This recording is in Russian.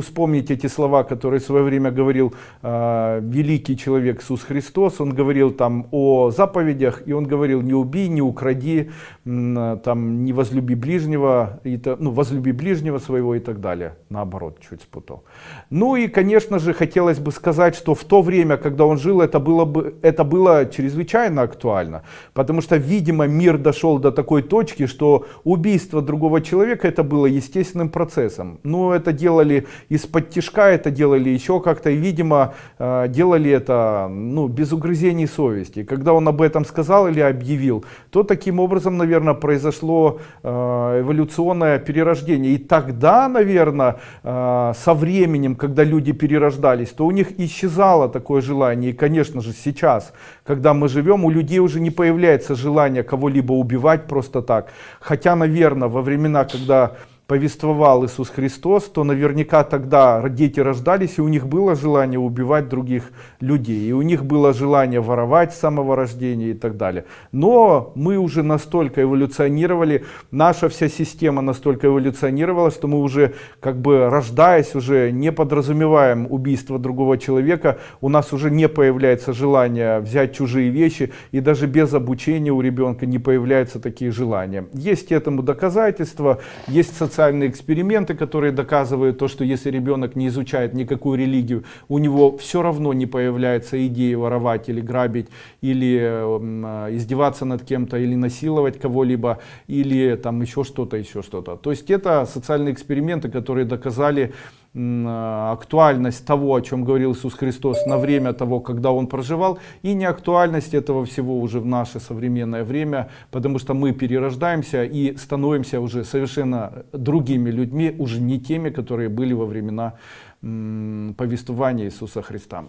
Вспомнить эти слова, которые в свое время говорил э, великий человек Иисус Христос. Он говорил там о заповедях, и он говорил, не убей, не укради, там, не возлюби ближнего, и, ну, возлюби ближнего своего и так далее. Наоборот, чуть спутал. Ну и, конечно же, хотелось бы сказать, что в то время, когда он жил, это было, бы, это было чрезвычайно актуально. Потому что, видимо, мир дошел до такой точки, что убийство другого человека это было естественным процессом. Но это делали из-под тяжка это делали еще как-то, и, видимо, э, делали это ну, без угрызений совести. Когда он об этом сказал или объявил, то таким образом, наверное, произошло э, эволюционное перерождение. И тогда, наверное, э, со временем, когда люди перерождались, то у них исчезало такое желание. И, конечно же, сейчас, когда мы живем, у людей уже не появляется желание кого-либо убивать просто так. Хотя, наверное, во времена, когда повествовал Иисус Христос, то наверняка тогда дети рождались, и у них было желание убивать других людей, и у них было желание воровать с самого рождения и так далее. Но мы уже настолько эволюционировали, наша вся система настолько эволюционировала, что мы уже, как бы рождаясь, уже не подразумеваем убийство другого человека, у нас уже не появляется желание взять чужие вещи, и даже без обучения у ребенка не появляются такие желания. Есть этому доказательства, есть социальные социальные эксперименты, которые доказывают то, что если ребенок не изучает никакую религию, у него все равно не появляется идея воровать или грабить, или э, издеваться над кем-то, или насиловать кого-либо, или там еще что-то, еще что-то. То есть это социальные эксперименты, которые доказали актуальность того, о чем говорил Иисус Христос на время того, когда Он проживал, и не актуальность этого всего уже в наше современное время, потому что мы перерождаемся и становимся уже совершенно другими людьми, уже не теми, которые были во времена повествования Иисуса Христа.